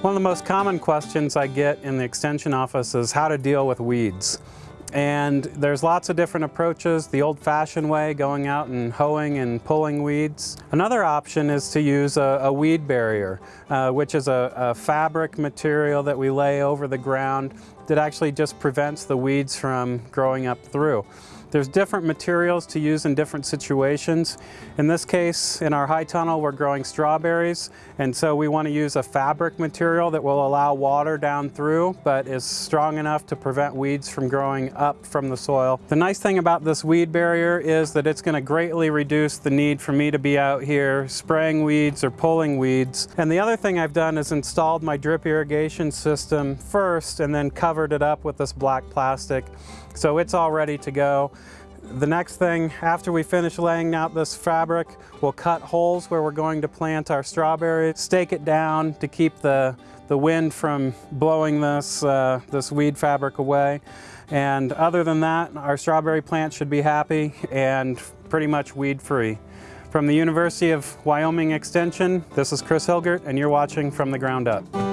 One of the most common questions I get in the Extension office is how to deal with weeds. And there's lots of different approaches, the old-fashioned way, going out and hoeing and pulling weeds. Another option is to use a, a weed barrier, uh, which is a, a fabric material that we lay over the ground that actually just prevents the weeds from growing up through. There's different materials to use in different situations. In this case, in our high tunnel, we're growing strawberries, and so we want to use a fabric material that will allow water down through, but is strong enough to prevent weeds from growing up from the soil. The nice thing about this weed barrier is that it's going to greatly reduce the need for me to be out here spraying weeds or pulling weeds. And the other thing I've done is installed my drip irrigation system first and then covered it up with this black plastic. So it's all ready to go. The next thing, after we finish laying out this fabric, we'll cut holes where we're going to plant our strawberries, stake it down to keep the, the wind from blowing this, uh, this weed fabric away. And other than that, our strawberry plant should be happy and pretty much weed-free. From the University of Wyoming Extension, this is Chris Hilgert, and you're watching From the Ground Up.